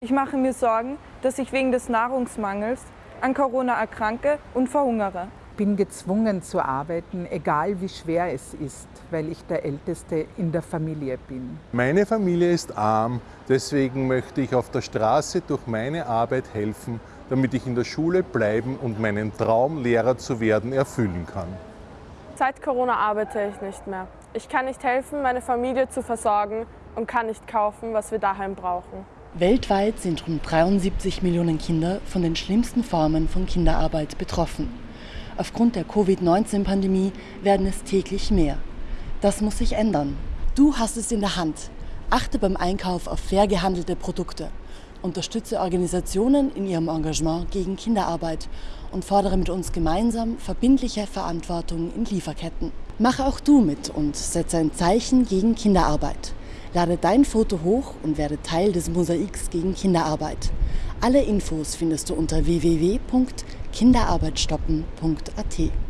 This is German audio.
Ich mache mir Sorgen, dass ich wegen des Nahrungsmangels an Corona erkranke und verhungere. bin gezwungen zu arbeiten, egal wie schwer es ist, weil ich der Älteste in der Familie bin. Meine Familie ist arm, deswegen möchte ich auf der Straße durch meine Arbeit helfen, damit ich in der Schule bleiben und meinen Traum, Lehrer zu werden, erfüllen kann. Seit Corona arbeite ich nicht mehr. Ich kann nicht helfen, meine Familie zu versorgen und kann nicht kaufen, was wir daheim brauchen. Weltweit sind rund 73 Millionen Kinder von den schlimmsten Formen von Kinderarbeit betroffen. Aufgrund der Covid-19-Pandemie werden es täglich mehr. Das muss sich ändern. Du hast es in der Hand. Achte beim Einkauf auf fair gehandelte Produkte. Unterstütze Organisationen in ihrem Engagement gegen Kinderarbeit und fordere mit uns gemeinsam verbindliche Verantwortung in Lieferketten. Mache auch du mit und setze ein Zeichen gegen Kinderarbeit. Lade dein Foto hoch und werde Teil des Mosaiks gegen Kinderarbeit. Alle Infos findest du unter www.kinderarbeitstoppen.at.